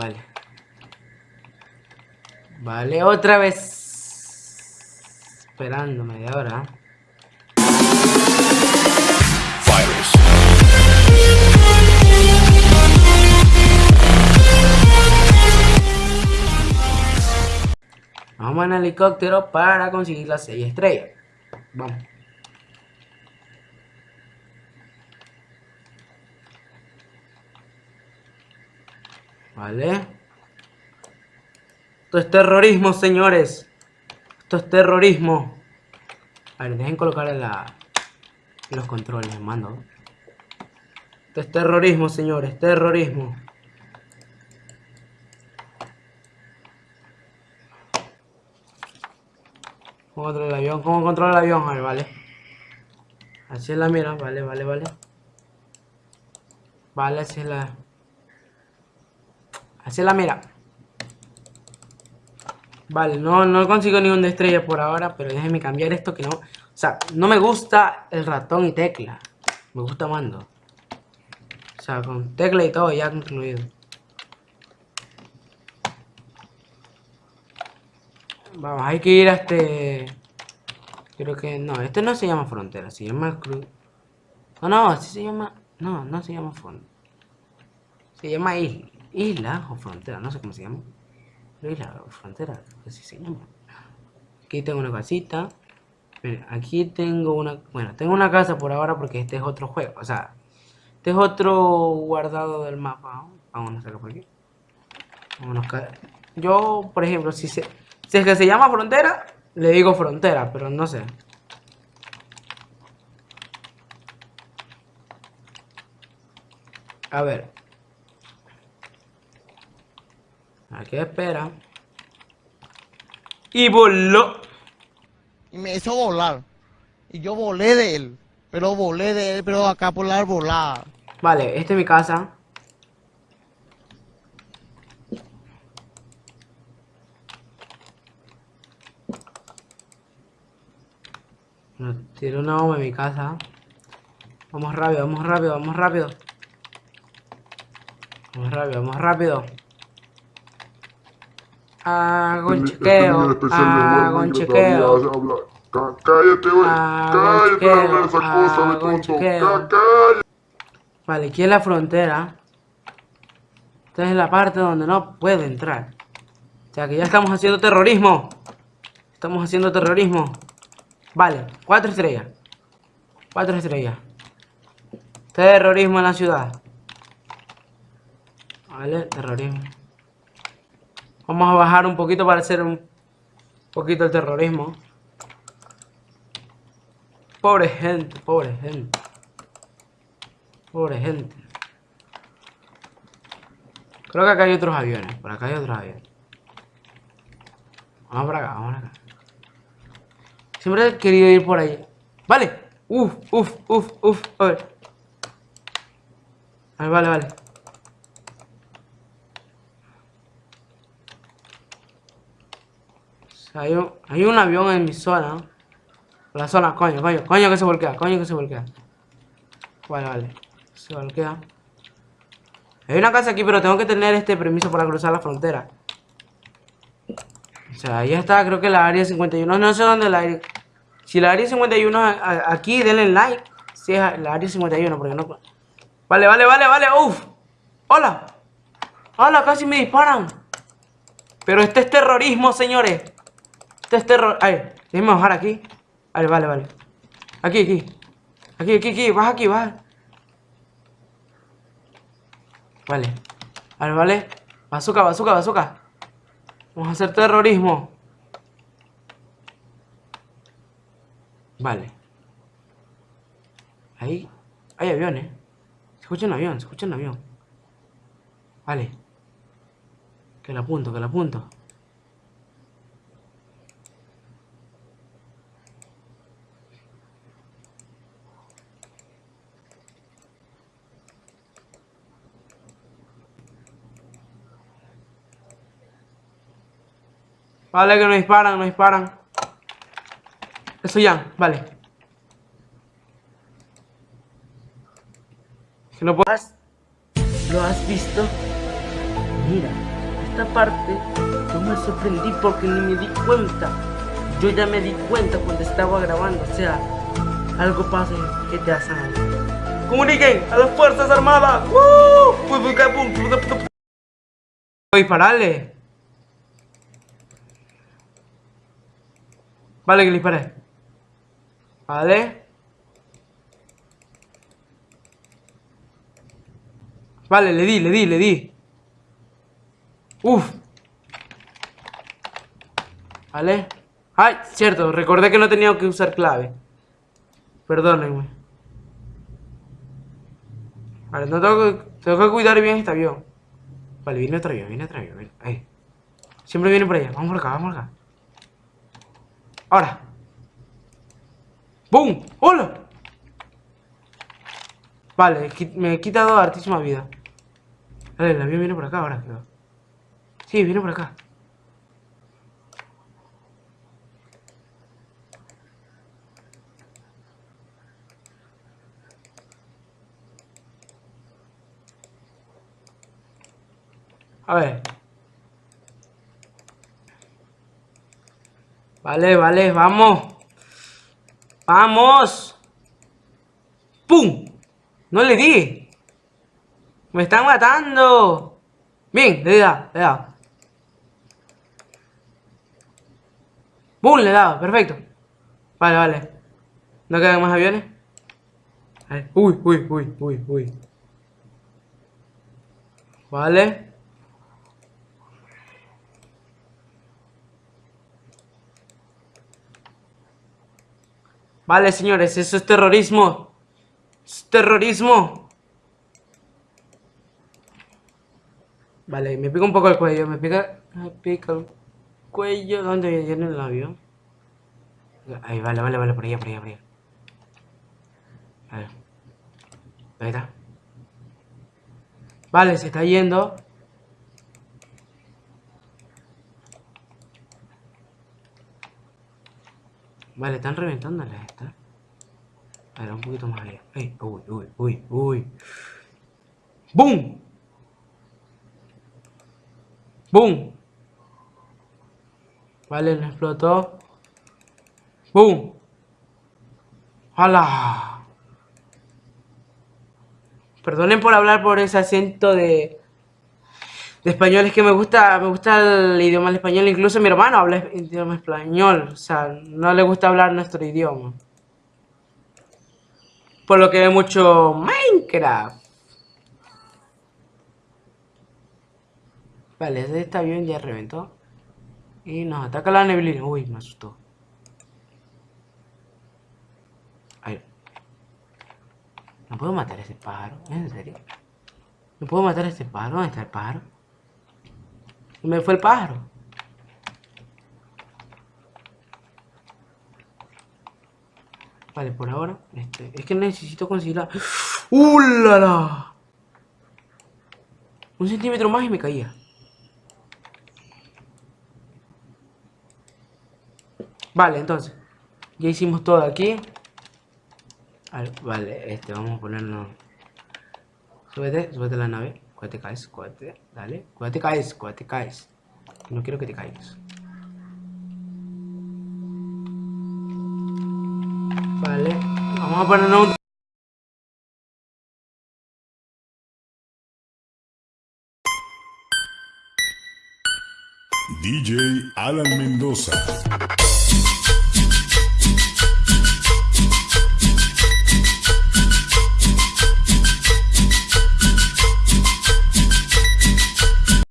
Vale. Vale, otra vez. Esperando media hora. Vamos en helicóptero para conseguir las 6 estrellas. Vamos. Vale. Esto es terrorismo, señores. Esto es terrorismo. A ver, dejen colocar la, los controles, mando. Esto es terrorismo, señores. Terrorismo. ¿Cómo controla el avión? ¿Cómo controla el avión? A ver, vale. Así es la mira, vale, vale, vale. Vale, así es la... Es la mira. Vale, no, no consigo ninguna estrella por ahora, pero déjenme cambiar esto que no... O sea, no me gusta el ratón y tecla. Me gusta mando. O sea, con tecla y todo ya incluido. Vamos, hay que ir a este... Creo que... No, este no se llama frontera, se llama cruz. No, no, así se llama... No, no se llama frontera. Se llama isla. Isla o frontera, no sé cómo se llama. Isla o frontera, así se llama. Aquí tengo una casita. aquí tengo una... Bueno, tengo una casa por ahora porque este es otro juego. O sea, este es otro guardado del mapa. Vamos a sacar por aquí. Vámonos. Yo, por ejemplo, si se... Si es que se llama frontera, le digo frontera, pero no sé. A ver. Aquí espera. Y voló. Y me hizo volar. Y yo volé de él. Pero volé de él, pero acá por la volada. Vale, esta es mi casa. Tiró una bomba en mi casa. Vamos rápido, vamos rápido, vamos rápido. Vamos rápido, vamos rápido. Hago un chequeo. Hago chequeo. Cállate, güey. Cállate, esa cosa tonto. Cállate. Vale, aquí es la frontera. Esta es la parte donde no puede entrar. O sea que ya estamos haciendo terrorismo. Estamos haciendo terrorismo. Vale, cuatro estrellas. Cuatro estrellas. Terrorismo en la ciudad. Vale, terrorismo. Vamos a bajar un poquito para hacer un poquito el terrorismo. Pobre gente, pobre gente. Pobre gente. Creo que acá hay otros aviones. Por acá hay otros aviones. Vamos para acá, vamos para acá. Siempre he querido ir por ahí. Vale. Uf, uf, uf, uf. A ver. Vale, vale, vale. Hay, un, hay un avión en mi zona. La zona, coño, coño, coño que se volquea, coño que se volquea. Vale, vale. Se volquea. Hay una casa aquí, pero tengo que tener este permiso para cruzar la frontera. O sea, ahí está, creo que la área 51. No sé dónde la área... Si la área 51 aquí, denle like. Si es la área 51, porque no... Vale, vale, vale, vale. Uf. Hola. Hola, casi me disparan. Pero este es terrorismo, señores. Es terror... Ay, déjenme bajar aquí. Vale, vale, vale. Aquí, aquí. Aquí, aquí, aquí. Baja aquí, baja. Vale. Vale, vale. Bazooka, bazooka, bazooka. Vamos a hacer terrorismo. Vale. Ahí hay aviones. Se escucha un avión, se escucha un avión. Vale. Que lo apunto, que lo apunto. Vale, que nos disparan, nos disparan. Eso ya, vale. ¿Lo, has, ¿Lo has visto? Mira. esta parte yo me sorprendí porque ni me di cuenta. Yo ya me di cuenta cuando estaba grabando, o sea, algo pasa que te hacen ¡Comuniquen a las Fuerzas Armadas! ¡Uh! Voy a dispararle. Vale, que le disparé. Vale. Vale, le di, le di, le di. Uf. Vale. Ay, cierto, recordé que no tenía que usar clave. Perdónenme. Vale, no tengo que, tengo que cuidar bien este avión. Vale, viene otro avión, viene otro avión. Ahí. Siempre viene por allá. Vamos por acá, vamos por acá. Ahora. ¡Bum! ¡Hola! Vale, me he quitado hartísima vida. Vale, el avión viene por acá ahora, creo. Sí, viene por acá. A ver. Vale, vale, vamos. ¡Vamos! ¡Pum! No le di. Me están matando. Bien, le dado, le dado. ¡Bum! Le he dado, perfecto. Vale, vale. ¿No quedan más aviones? Uy, uy, uy, uy, uy. Vale. Vale, señores, eso es terrorismo. Es terrorismo. Vale, me pica un poco el cuello, me pica, me pica el cuello. ¿Dónde viene el avión? Ahí, vale, vale, vale, por allá, por allá, por allá. Vale. Ahí está. Vale, se está yendo. Vale, están reventándolas estas. A ver, un poquito más allá. uy, uy, uy, uy. ¡Bum! ¡Bum! Vale, no explotó. ¡Bum! ¡Hala! Perdonen por hablar por ese acento de de español es que me gusta, me gusta el idioma del español, incluso mi hermano habla idioma español, o sea, no le gusta hablar nuestro idioma. Por lo que ve mucho Minecraft. Vale, este avión ya reventó. Y nos ataca la neblina. Uy, me asustó. Ahí. ¿No puedo matar a ese pájaro? ¿En serio? ¿No puedo matar a ese pájaro? ¿Dónde está el pájaro? Me fue el pájaro. Vale, por ahora, este, es que necesito conseguir la... ¡Uh, Un centímetro más y me caía. Vale, entonces. Ya hicimos todo aquí. Vale, este, vamos a ponernos... Súbete, súbete la nave. Cuídate, caes, cuídate, dale. Cuídate, caes, cuídate, caes. No quiero que te caigas. Vale, vamos a ponernos un... DJ Alan Mendoza.